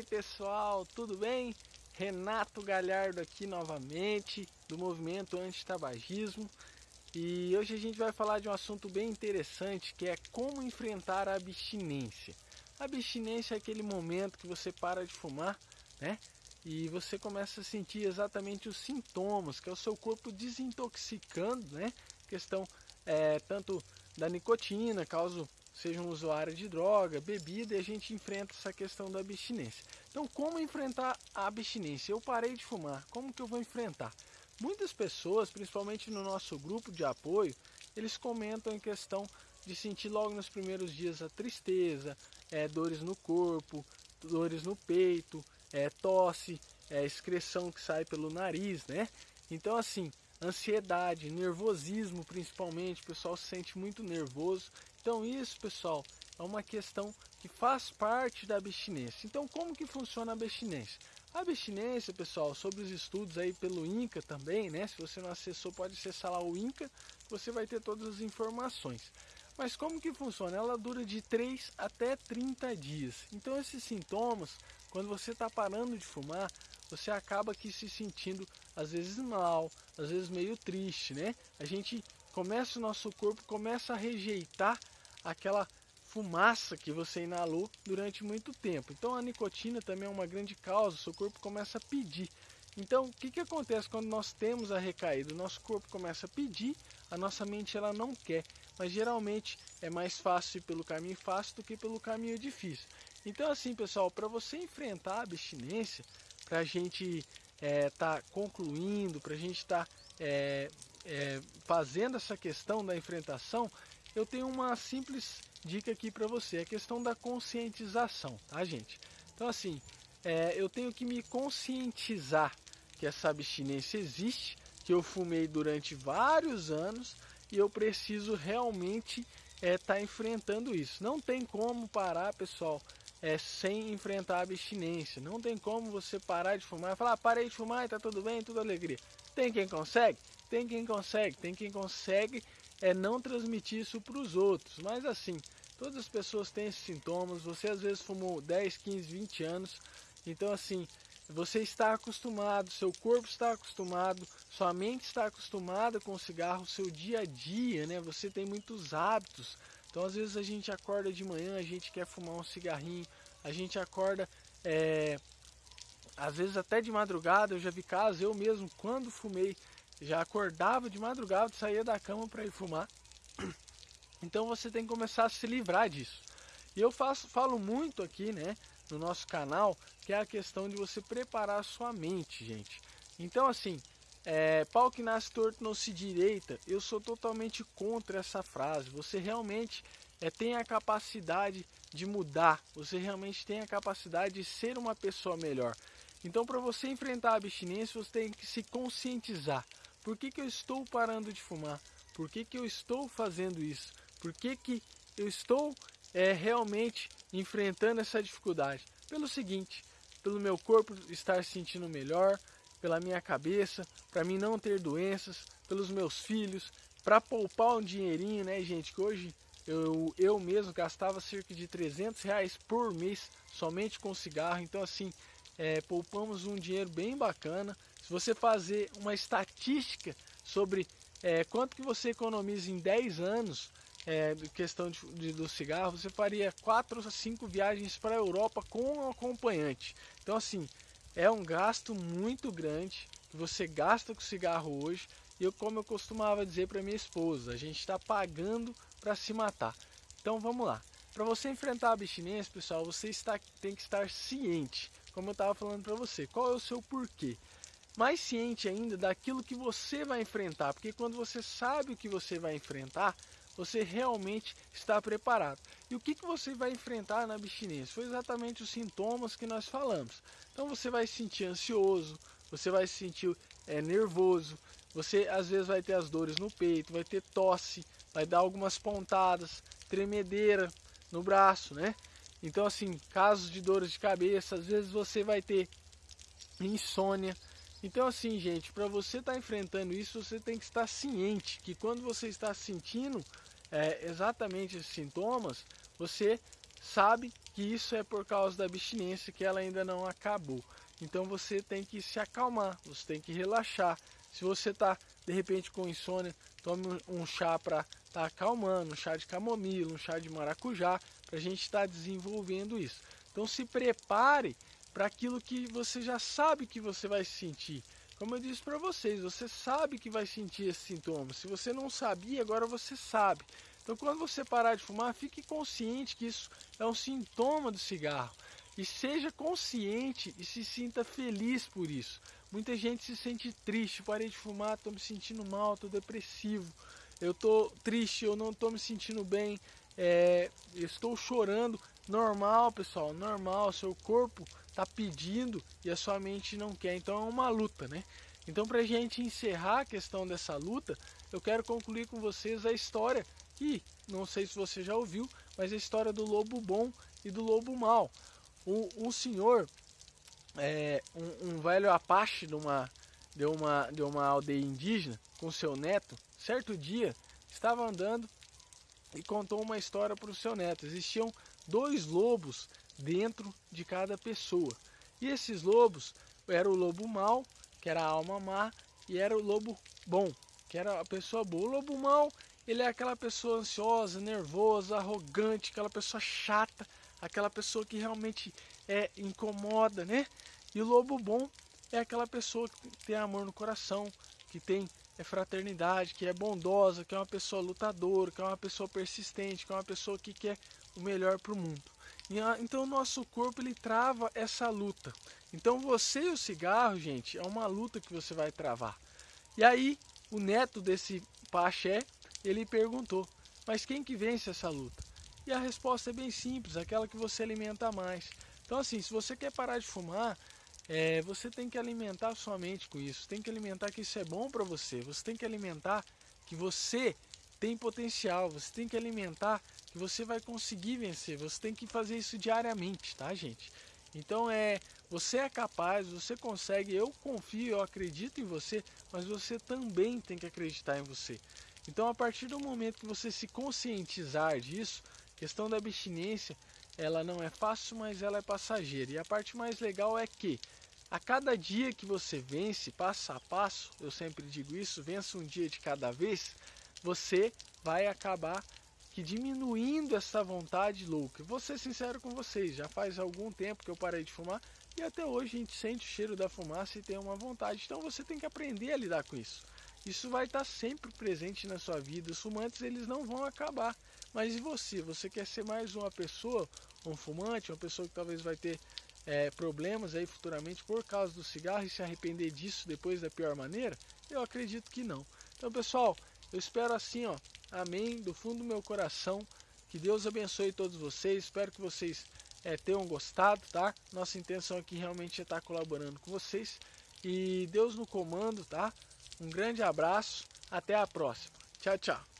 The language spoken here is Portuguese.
aí pessoal, tudo bem? Renato Galhardo aqui novamente do movimento anti-tabagismo e hoje a gente vai falar de um assunto bem interessante que é como enfrentar a abstinência. A abstinência é aquele momento que você para de fumar, né? E você começa a sentir exatamente os sintomas, que é o seu corpo desintoxicando, né? Questão é, tanto da nicotina, caso seja um usuário de droga, bebida, e a gente enfrenta essa questão da abstinência. Então, como enfrentar a abstinência? Eu parei de fumar, como que eu vou enfrentar? Muitas pessoas, principalmente no nosso grupo de apoio, eles comentam em questão de sentir logo nos primeiros dias a tristeza, é, dores no corpo, dores no peito, é, tosse, é, excreção que sai pelo nariz, né? Então, assim, ansiedade, nervosismo principalmente, o pessoal se sente muito nervoso. Então isso, pessoal, é uma questão que faz parte da abstinência. Então como que funciona a abstinência? A abstinência, pessoal, sobre os estudos aí pelo INCA também, né? Se você não acessou, pode acessar lá o INCA, você vai ter todas as informações. Mas como que funciona? Ela dura de 3 até 30 dias. Então esses sintomas, quando você está parando de fumar, você acaba aqui se sentindo às vezes mal, às vezes meio triste, né? A gente começa o nosso corpo começa a rejeitar aquela fumaça que você inalou durante muito tempo. Então a nicotina também é uma grande causa, o seu corpo começa a pedir. Então o que, que acontece quando nós temos a recaída? O nosso corpo começa a pedir, a nossa mente ela não quer, mas geralmente é mais fácil ir pelo caminho fácil do que pelo caminho difícil. Então assim pessoal, para você enfrentar a abstinência, para a gente estar é, tá concluindo, para a gente estar tá, é, é, fazendo essa questão da enfrentação, eu tenho uma simples dica aqui para você, a questão da conscientização, tá gente? Então assim, é, eu tenho que me conscientizar que essa abstinência existe, que eu fumei durante vários anos e eu preciso realmente estar é, tá enfrentando isso. Não tem como parar, pessoal, é, sem enfrentar a abstinência. Não tem como você parar de fumar e falar, ah, parei de fumar e tá tudo bem, tudo alegria. Tem quem consegue? Tem quem consegue. Tem quem consegue é não transmitir isso para os outros. Mas assim, todas as pessoas têm esses sintomas. Você às vezes fumou 10, 15, 20 anos. Então assim, você está acostumado, seu corpo está acostumado, sua mente está acostumada com o cigarro, seu dia a dia, né? Você tem muitos hábitos. Então às vezes a gente acorda de manhã, a gente quer fumar um cigarrinho, a gente acorda é, às vezes até de madrugada, eu já vi casos, eu mesmo quando fumei, já acordava de madrugada, saía da cama para ir fumar. Então você tem que começar a se livrar disso. E eu faço, falo muito aqui, né, no nosso canal, que é a questão de você preparar a sua mente, gente. Então assim, é, pau que nasce torto não se direita, eu sou totalmente contra essa frase. Você realmente é, tem a capacidade de mudar, você realmente tem a capacidade de ser uma pessoa melhor. Então, para você enfrentar a abstinência, você tem que se conscientizar. Por que, que eu estou parando de fumar? Por que, que eu estou fazendo isso? Por que, que eu estou é, realmente enfrentando essa dificuldade? Pelo seguinte, pelo meu corpo estar se sentindo melhor, pela minha cabeça, para mim não ter doenças, pelos meus filhos, para poupar um dinheirinho, né, gente? Que hoje eu, eu mesmo gastava cerca de 300 reais por mês somente com cigarro, então assim, é, poupamos um dinheiro bem bacana. Se você fazer uma estatística sobre é, quanto que você economiza em 10 anos, é, questão de, de, do cigarro, você faria 4 a 5 viagens para a Europa com um acompanhante. Então assim, é um gasto muito grande que você gasta com cigarro hoje. E eu, como eu costumava dizer para minha esposa, a gente está pagando para se matar. Então vamos lá. Para você enfrentar a abstinência, pessoal, você está, tem que estar ciente, como eu estava falando para você. Qual é o seu porquê? Mais ciente ainda daquilo que você vai enfrentar, porque quando você sabe o que você vai enfrentar, você realmente está preparado. E o que, que você vai enfrentar na abstinência? Foi exatamente os sintomas que nós falamos. Então você vai se sentir ansioso, você vai se sentir é, nervoso, você às vezes vai ter as dores no peito, vai ter tosse, vai dar algumas pontadas, tremedeira no braço, né? Então assim, casos de dores de cabeça, às vezes você vai ter insônia. Então assim, gente, para você estar tá enfrentando isso, você tem que estar ciente que quando você está sentindo é, exatamente esses sintomas, você sabe que isso é por causa da abstinência que ela ainda não acabou. Então você tem que se acalmar, você tem que relaxar. Se você está de repente com insônia, tome um chá para tá acalmando, um chá de camomila, um chá de maracujá, para a gente estar tá desenvolvendo isso. Então se prepare para aquilo que você já sabe que você vai sentir. Como eu disse para vocês, você sabe que vai sentir esse sintoma. Se você não sabia, agora você sabe. Então, quando você parar de fumar, fique consciente que isso é um sintoma do cigarro. E seja consciente e se sinta feliz por isso. Muita gente se sente triste, parei de fumar, estou me sentindo mal, estou depressivo, eu estou triste, eu não estou me sentindo bem, é, estou chorando. Normal, pessoal, normal, seu corpo está pedindo e a sua mente não quer. Então é uma luta, né? Então, para a gente encerrar a questão dessa luta, eu quero concluir com vocês a história que, não sei se você já ouviu, mas a história do lobo bom e do lobo mau. Um, um senhor, é, um, um, velho apache de uma, de, uma, de uma aldeia indígena, com seu neto, certo dia estava andando e contou uma história para o seu neto. Existiam dois lobos dentro de cada pessoa. E esses lobos, era o lobo mau, que era a alma má, e era o lobo bom, que era a pessoa boa. O lobo mau, ele é aquela pessoa ansiosa, nervosa, arrogante, aquela pessoa chata, aquela pessoa que realmente é incomoda, né? E o lobo bom é aquela pessoa que tem amor no coração, que tem é fraternidade, que é bondosa, que é uma pessoa lutadora, que é uma pessoa persistente, que é uma pessoa que quer o melhor para o mundo. Então o nosso corpo ele trava essa luta. Então você e o cigarro, gente, é uma luta que você vai travar. E aí o neto desse Paché, ele perguntou, mas quem que vence essa luta? E a resposta é bem simples, aquela que você alimenta mais. Então assim, se você quer parar de fumar, é, você tem que alimentar sua mente com isso, tem que alimentar que isso é bom para você, você tem que alimentar que você tem potencial, você tem que alimentar que você vai conseguir vencer. Você tem que fazer isso diariamente, tá, gente? Então é, você é capaz, você consegue, eu confio, eu acredito em você, mas você também tem que acreditar em você. Então a partir do momento que você se conscientizar disso, questão da abstinência, ela não é fácil, mas ela é passageira. E a parte mais legal é que a cada dia que você vence, passo a passo, eu sempre digo isso, vença um dia de cada vez, você vai acabar que diminuindo essa vontade louca. Vou ser sincero com vocês, já faz algum tempo que eu parei de fumar e até hoje a gente sente o cheiro da fumaça e tem uma vontade. Então você tem que aprender a lidar com isso. Isso vai estar sempre presente na sua vida. Os fumantes eles não vão acabar. Mas e você? Você quer ser mais uma pessoa, um fumante, uma pessoa que talvez vai ter é, problemas aí futuramente por causa do cigarro e se arrepender disso depois da pior maneira? Eu acredito que não. Então, pessoal, eu espero assim, ó, amém, do fundo do meu coração, que Deus abençoe todos vocês, espero que vocês é, tenham gostado, tá? Nossa intenção aqui realmente é estar colaborando com vocês e Deus no comando, tá? Um grande abraço, até a próxima. Tchau, tchau.